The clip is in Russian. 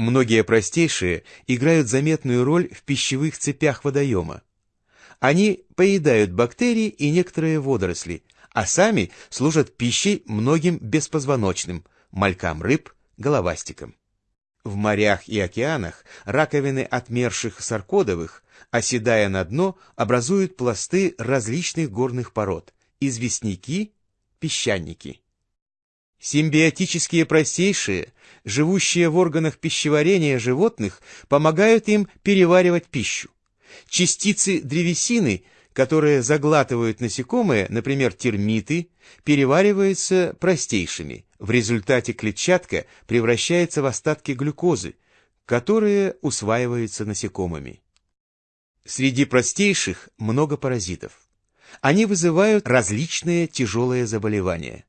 Многие простейшие играют заметную роль в пищевых цепях водоема. Они поедают бактерии и некоторые водоросли, а сами служат пищей многим беспозвоночным, малькам рыб, головастикам. В морях и океанах раковины отмерших саркодовых, оседая на дно, образуют пласты различных горных пород – известняки, песчаники. Симбиотические простейшие, живущие в органах пищеварения животных, помогают им переваривать пищу. Частицы древесины, которые заглатывают насекомые, например, термиты, перевариваются простейшими. В результате клетчатка превращается в остатки глюкозы, которые усваиваются насекомыми. Среди простейших много паразитов. Они вызывают различные тяжелые заболевания.